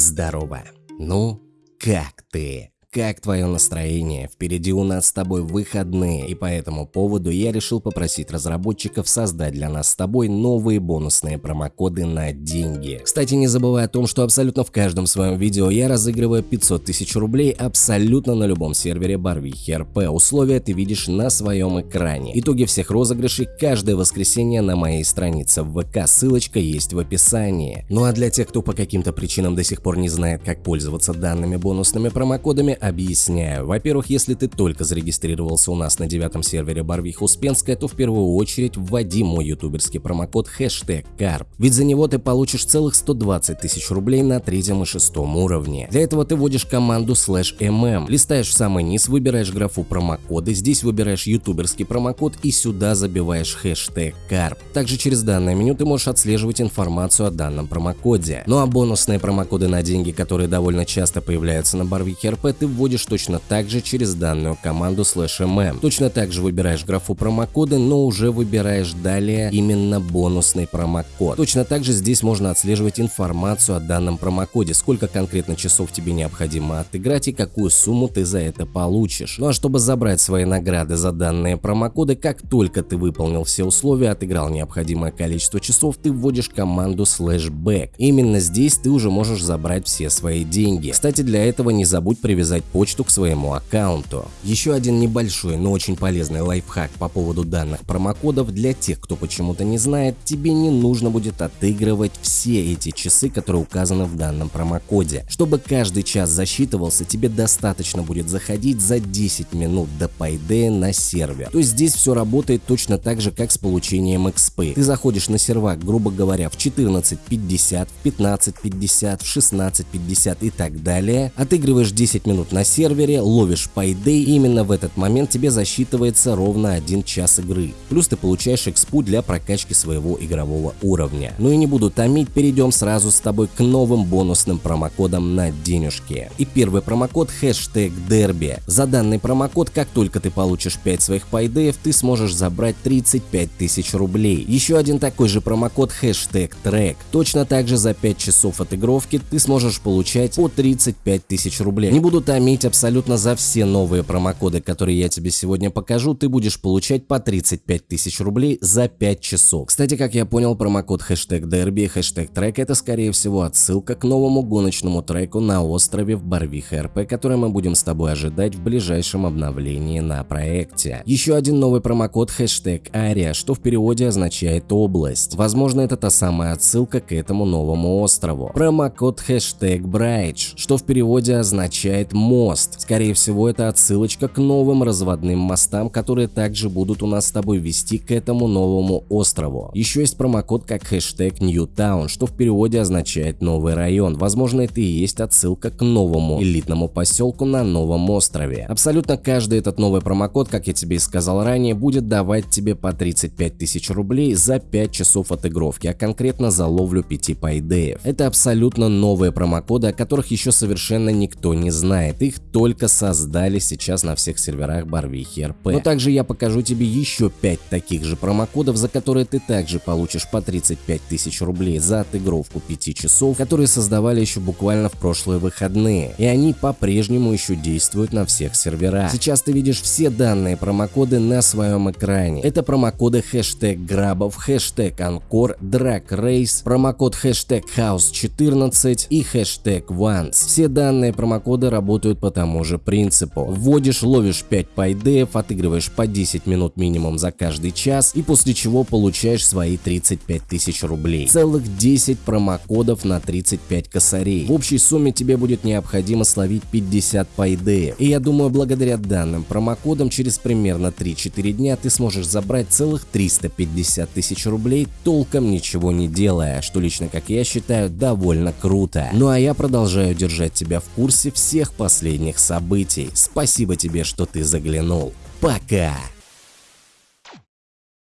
Здорово. Ну, как ты? Как твое настроение? Впереди у нас с тобой выходные, и по этому поводу я решил попросить разработчиков создать для нас с тобой новые бонусные промокоды на деньги. Кстати, не забывай о том, что абсолютно в каждом своем видео я разыгрываю 500 тысяч рублей абсолютно на любом сервере Барвихи РП. Условия ты видишь на своем экране. Итоги всех розыгрышей каждое воскресенье на моей странице в ВК, ссылочка есть в описании. Ну а для тех, кто по каким-то причинам до сих пор не знает, как пользоваться данными бонусными промокодами, объясняю. Во-первых, если ты только зарегистрировался у нас на девятом сервере Барвиха Успенская, то в первую очередь вводи мой ютуберский промокод хэштег КАРП. Ведь за него ты получишь целых 120 тысяч рублей на третьем и шестом уровне. Для этого ты вводишь команду slash mm, листаешь в самый низ, выбираешь графу промокоды, здесь выбираешь ютуберский промокод и сюда забиваешь хэштег КАРП. Также через данное меню ты можешь отслеживать информацию о данном промокоде. Ну а бонусные промокоды на деньги, которые довольно часто появляются на Барвихе РП, ты вводишь точно так же через данную команду slash mm. Точно так же выбираешь графу промокоды, но уже выбираешь далее именно бонусный промокод. Точно так же здесь можно отслеживать информацию о данном промокоде, сколько конкретно часов тебе необходимо отыграть и какую сумму ты за это получишь. Ну а чтобы забрать свои награды за данные промокоды, как только ты выполнил все условия, отыграл необходимое количество часов, ты вводишь команду back. Именно здесь ты уже можешь забрать все свои деньги. Кстати, для этого не забудь привязать почту к своему аккаунту. Еще один небольшой, но очень полезный лайфхак по поводу данных промокодов для тех, кто почему-то не знает, тебе не нужно будет отыгрывать все эти часы, которые указаны в данном промокоде. Чтобы каждый час засчитывался, тебе достаточно будет заходить за 10 минут до Payday на сервер. То есть здесь все работает точно так же, как с получением XP. Ты заходишь на сервак, грубо говоря, в 14.50, в 15.50, в 16.50 и так далее, отыгрываешь 10 минут на сервере, ловишь Payday, именно в этот момент тебе засчитывается ровно 1 час игры. Плюс ты получаешь экспу для прокачки своего игрового уровня. Ну и не буду томить, перейдем сразу с тобой к новым бонусным промокодам на денежки. И первый промокод хэштег Дерби. За данный промокод, как только ты получишь 5 своих Payday, ты сможешь забрать 35 тысяч рублей. Еще один такой же промокод хэштег Трек. Точно так же за 5 часов отыгровки ты сможешь получать по 35 тысяч рублей. Не буду томить Хамить абсолютно за все новые промокоды, которые я тебе сегодня покажу, ты будешь получать по 35 тысяч рублей за 5 часов. Кстати, как я понял, промокод хэштег дерби и хэштег трек это скорее всего отсылка к новому гоночному треку на острове в Барвиха РП, который мы будем с тобой ожидать в ближайшем обновлении на проекте. Еще один новый промокод хэштег Ария, что в переводе означает область. Возможно, это та самая отсылка к этому новому острову. Промокод хэштег Брайдж, что в переводе означает мост. Скорее всего, это отсылочка к новым разводным мостам, которые также будут у нас с тобой вести к этому новому острову. Еще есть промокод как хэштег Newtown, что в переводе означает новый район. Возможно, это и есть отсылка к новому элитному поселку на новом острове. Абсолютно каждый этот новый промокод, как я тебе и сказал ранее, будет давать тебе по 35 тысяч рублей за 5 часов отыгровки, а конкретно за ловлю 5 пайдеев. Это абсолютно новые промокоды, о которых еще совершенно никто не знает их только создали сейчас на всех серверах Барвихи РП. Но также я покажу тебе еще 5 таких же промокодов, за которые ты также получишь по 35 тысяч рублей за отыгровку 5 часов, которые создавали еще буквально в прошлые выходные. И они по-прежнему еще действуют на всех серверах. Сейчас ты видишь все данные промокоды на своем экране. Это промокоды хэштег Грабов, хэштег Анкор, Драк Рейс, промокод хэштег House 14 и хэштег Once. Все данные промокоды работают действует по тому же принципу. Вводишь, ловишь 5 пайдеев, отыгрываешь по 10 минут минимум за каждый час и после чего получаешь свои 35 тысяч рублей. Целых 10 промокодов на 35 косарей. В общей сумме тебе будет необходимо словить 50 пайдеев. И я думаю, благодаря данным промокодам через примерно 3-4 дня ты сможешь забрать целых 350 тысяч рублей, толком ничего не делая, что лично, как я считаю, довольно круто. Ну а я продолжаю держать тебя в курсе всех последних последних событий. Спасибо тебе, что ты заглянул. Пока!